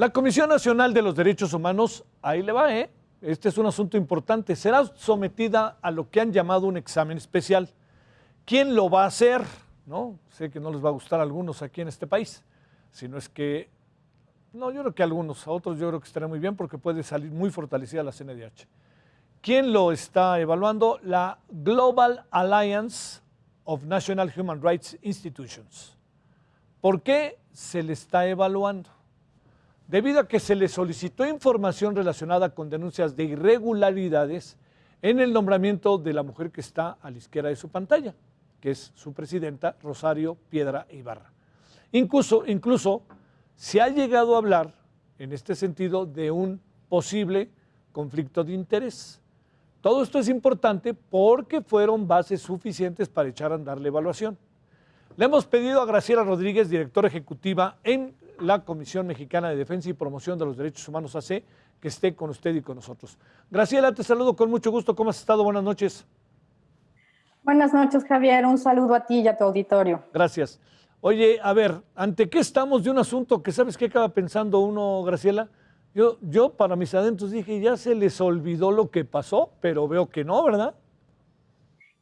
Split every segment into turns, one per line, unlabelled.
La Comisión Nacional de los Derechos Humanos, ahí le va, ¿eh? Este es un asunto importante. Será sometida a lo que han llamado un examen especial. ¿Quién lo va a hacer? ¿No? Sé que no les va a gustar a algunos aquí en este país, sino es que, no, yo creo que a algunos, a otros yo creo que estará muy bien porque puede salir muy fortalecida la CNDH. ¿Quién lo está evaluando? La Global Alliance of National Human Rights Institutions. ¿Por qué se le está evaluando? Debido a que se le solicitó información relacionada con denuncias de irregularidades en el nombramiento de la mujer que está a la izquierda de su pantalla, que es su presidenta, Rosario Piedra Ibarra. Incluso, incluso se ha llegado a hablar en este sentido de un posible conflicto de interés. Todo esto es importante porque fueron bases suficientes para echar a andar la evaluación. Le hemos pedido a Graciela Rodríguez, directora ejecutiva en la Comisión Mexicana de Defensa y Promoción de los Derechos Humanos AC, que esté con usted y con nosotros. Graciela, te saludo con mucho gusto. ¿Cómo has estado? Buenas noches.
Buenas noches, Javier. Un saludo a ti y a tu auditorio.
Gracias. Oye, a ver, ¿ante qué estamos de un asunto que sabes qué acaba pensando uno, Graciela? Yo, yo para mis adentros dije, ya se les olvidó lo que pasó, pero veo que no, ¿verdad?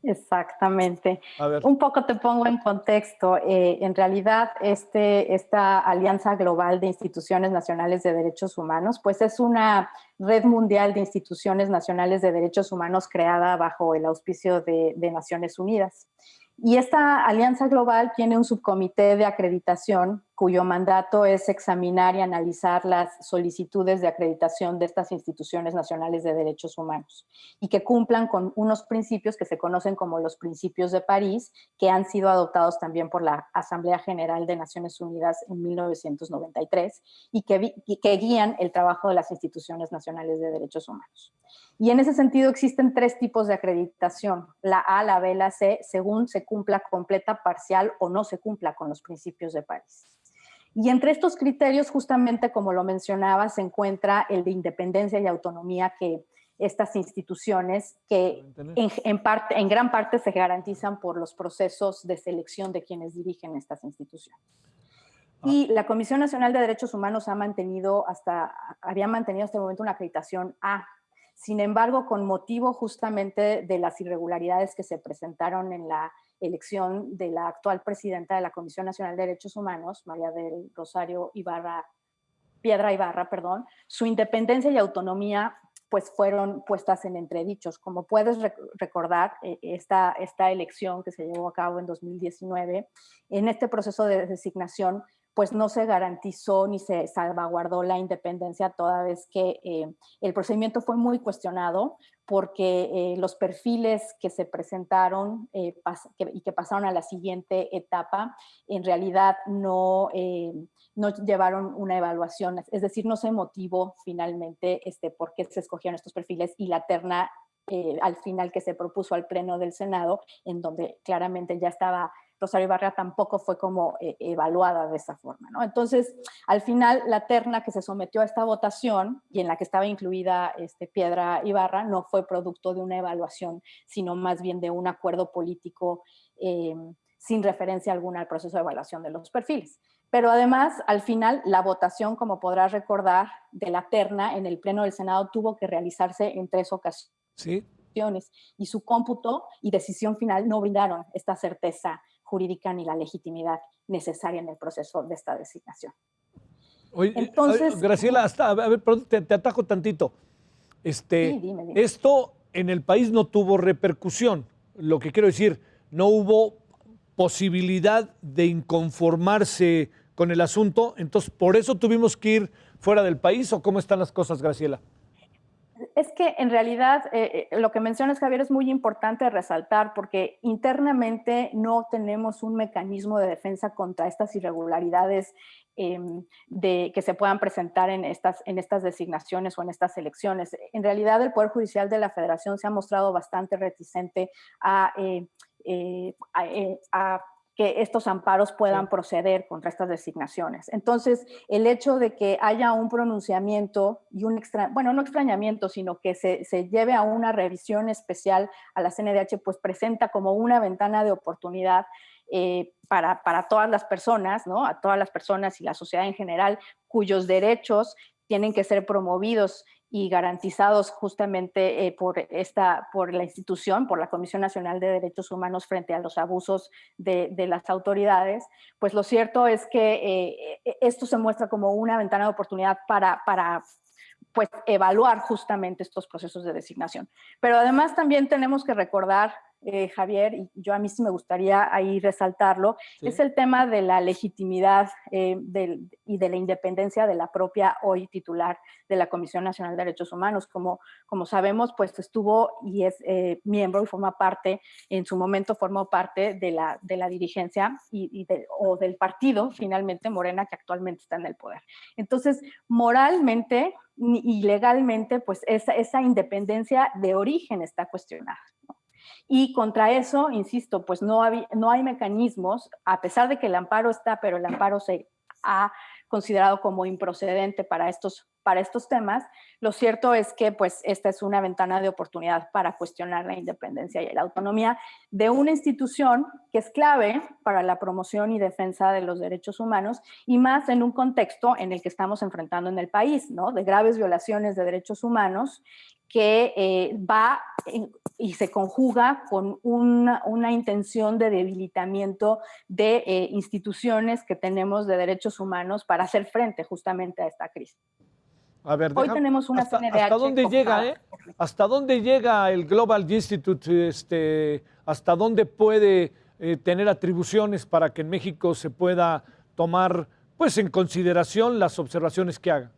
Exactamente. Un poco te pongo en contexto. Eh, en realidad, este, esta Alianza Global de Instituciones Nacionales de Derechos Humanos, pues es una red mundial de instituciones nacionales de derechos humanos creada bajo el auspicio de, de Naciones Unidas. Y esta alianza global tiene un subcomité de acreditación cuyo mandato es examinar y analizar las solicitudes de acreditación de estas instituciones nacionales de derechos humanos y que cumplan con unos principios que se conocen como los principios de París, que han sido adoptados también por la Asamblea General de Naciones Unidas en 1993 y que, guían el trabajo de las instituciones nacionales de derechos humanos. Y en ese sentido existen tres tipos de acreditación, la A, la B, la C, según se cumpla completa, parcial o no se cumpla con los principios de París. Y entre estos criterios, justamente como lo mencionaba, se encuentra el de independencia y autonomía que estas instituciones, que en, parte, en gran parte se garantizan por los procesos de selección de quienes dirigen estas instituciones. Ah. Y la Comisión Nacional de Derechos Humanos ha mantenido hasta, había mantenido hasta el momento una acreditación A. Sin embargo, con motivo justamente de las irregularidades que se presentaron en la elección de la actual presidenta de la Comisión Nacional de Derechos Humanos, María del Rosario Ibarra, Piedra Ibarra, perdón, su independencia y autonomía pues fueron puestas en entredichos. Como puedes recordar, eh, esta, esta elección que se llevó a cabo en 2019, en este proceso de designación, pues no se garantizó ni se salvaguardó la independencia toda vez que eh, el procedimiento fue muy cuestionado porque eh, los perfiles que se presentaron eh, y que pasaron a la siguiente etapa en realidad no, no llevaron una evaluación, es decir, no se motivó finalmente este, por qué se escogieron estos perfiles y la terna al final que se propuso al Pleno del Senado, en donde claramente ya estaba Rosario Ibarra tampoco fue como eh, evaluada de esa forma. ¿no? Entonces, al final, la terna que se sometió a esta votación y en la que estaba incluida este, Piedra Ibarra no fue producto de una evaluación, sino más bien de un acuerdo político eh, sin referencia alguna al proceso de evaluación de los perfiles. Pero además, al final, la votación, como podrás recordar, de la terna en el Pleno del Senado tuvo que realizarse en tres ocasiones. Sí. Y su cómputo y decisión final no brindaron esta certeza jurídica ni la legitimidad necesaria en el proceso de esta designación.
Oye, Entonces, Graciela, hasta, a ver, te, te, atajo tantito. Este, Esto en el país no tuvo repercusión. Lo que quiero decir, no hubo posibilidad de inconformarse con el asunto, entonces por eso tuvimos que ir fuera del país o cómo están las cosas, Graciela?
Es que en realidad eh, eh, lo que mencionas, Javier, es muy importante resaltar porque internamente no tenemos un mecanismo de defensa contra estas irregularidades em, de, que se puedan presentar en estas, en estas designaciones o en estas elecciones. En realidad el Poder Judicial de la Federación se ha mostrado bastante reticente a, eh, a que estos amparos puedan proceder contra estas designaciones. Entonces, el hecho de que haya un pronunciamiento y un extra, bueno, no extrañamiento, sino que se, lleve a una revisión especial a la CNDH, pues presenta como una ventana de oportunidad eh, para, para, todas las personas, ¿no? A todas las personas y la sociedad en general, cuyos derechos tienen que ser promovidos y garantizados justamente eh, por, esta, por la institución, por la Comisión Nacional de Derechos Humanos frente a los abusos de, las autoridades, pues lo cierto es que eh, esto se muestra como una ventana de oportunidad para, para pues, evaluar justamente estos procesos de designación. Pero además también tenemos que recordar eh, Javier, y yo a mí sí me gustaría ahí resaltarlo, es el tema de la legitimidad eh, y de la independencia de la propia hoy titular de la Comisión Nacional de Derechos Humanos. Como, como sabemos, pues estuvo y es eh, miembro y forma parte, en su momento formó parte de la, de la dirigencia y, o del partido, finalmente, Morena, que actualmente está en el poder. Entonces, moralmente y legalmente, pues esa, esa independencia de origen está cuestionada. Y contra eso, insisto, pues no, no hay mecanismos, a pesar de que el amparo está, pero el amparo se ha considerado como improcedente para estos, para estos temas, lo cierto es que pues esta es una ventana de oportunidad para cuestionar la independencia y la autonomía de una institución que es clave para la promoción y defensa de los derechos humanos y más en un contexto en el que estamos enfrentando en el país, ¿no? De graves violaciones de derechos humanos que eh, va y se conjuga con una, intención de debilitamiento de eh, instituciones que tenemos de derechos humanos para hacer frente justamente a esta crisis.
A ver,
Hoy tenemos una
hasta, ¿Hasta dónde llega, eh? ¿Hasta dónde llega el Global Institute? Este, ¿Hasta dónde puede eh, tener atribuciones para que en México se pueda tomar pues, en consideración las observaciones que haga?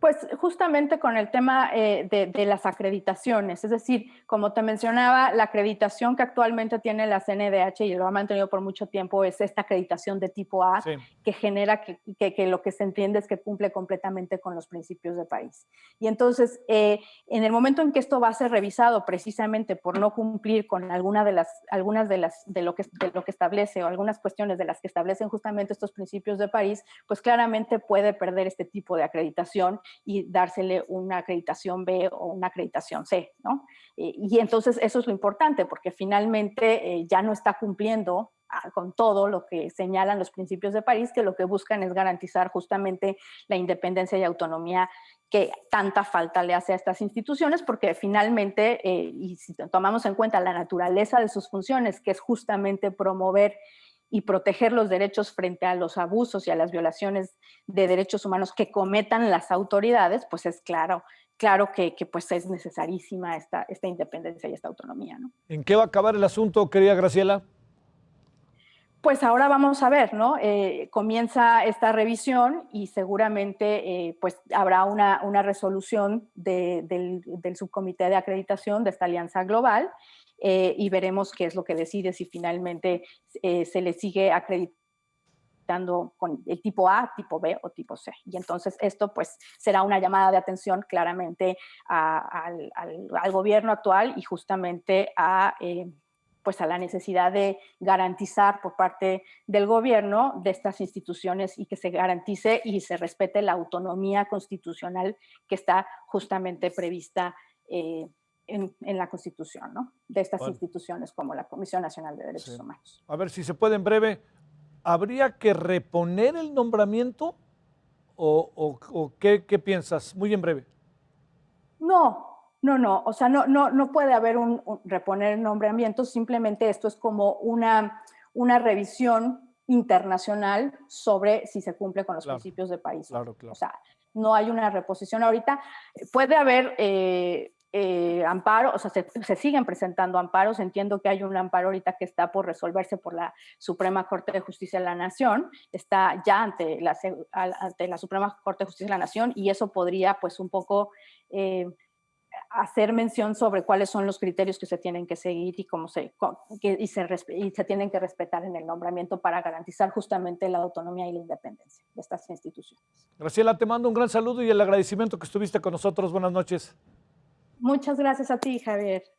Pues justamente con el tema eh, de, las acreditaciones, es decir, como te mencionaba, la acreditación que actualmente tiene la CNDH y lo ha mantenido por mucho tiempo es esta acreditación de tipo A, que genera que, lo que se entiende es que cumple completamente con los principios de país. Y entonces, eh, en el momento en que esto va a ser revisado precisamente por no cumplir con alguna de las, algunas de, las, de, lo que, de lo que establece o algunas cuestiones de las que establecen justamente estos principios de país, pues claramente puede perder este tipo de acreditación y dársele una acreditación B o una acreditación C, ¿no? Eh, y entonces eso es lo importante, porque finalmente eh, ya no está cumpliendo ah, con todo lo que señalan los principios de París, que lo que buscan es garantizar justamente la independencia y autonomía que tanta falta le hace a estas instituciones, porque finalmente, eh, y si tomamos en cuenta la naturaleza de sus funciones, que es justamente promover y proteger los derechos frente a los abusos y a las violaciones de derechos humanos que cometan las autoridades, pues es claro, claro que, pues es necesarísima esta, esta independencia y esta autonomía. ¿no?
¿En qué va a acabar el asunto, querida Graciela?
Pues ahora vamos a ver, ¿no? Eh, comienza esta revisión y seguramente eh, pues habrá una, resolución del, subcomité de acreditación de esta alianza global eh, y veremos qué es lo que decide, si finalmente se le sigue acreditando con el tipo A, tipo B o tipo C. Y entonces esto pues será una llamada de atención claramente al, gobierno actual y justamente a... Eh, pues a la necesidad de garantizar por parte del gobierno de estas instituciones y que se garantice y se respete la autonomía constitucional que está justamente prevista en, la Constitución, ¿no? De estas instituciones como la Comisión Nacional de Derechos Humanos.
A ver si se puede en breve. ¿Habría que reponer el nombramiento o, qué, piensas? Muy en breve.
No, no, no. O sea, no, no, no puede haber un, reponer el nombramiento. Simplemente esto es como una, una revisión internacional sobre si se cumple con los principios de país.
Claro, claro.
O sea, no hay una reposición ahorita. Puede haber eh, eh, amparo, o sea, se, siguen presentando amparos. Entiendo que hay un amparo ahorita que está por resolverse por la Suprema Corte de Justicia de la Nación, está ya ante la, ante la Suprema Corte de Justicia de la Nación y eso podría pues un poco eh, hacer mención sobre cuáles son los criterios que se tienen que seguir y cómo se, y se, y se tienen que respetar en el nombramiento para garantizar justamente la autonomía y la independencia de estas instituciones.
Graciela, te mando un gran saludo y el agradecimiento que estuviste con nosotros. Buenas noches.
Muchas gracias a ti, Javier.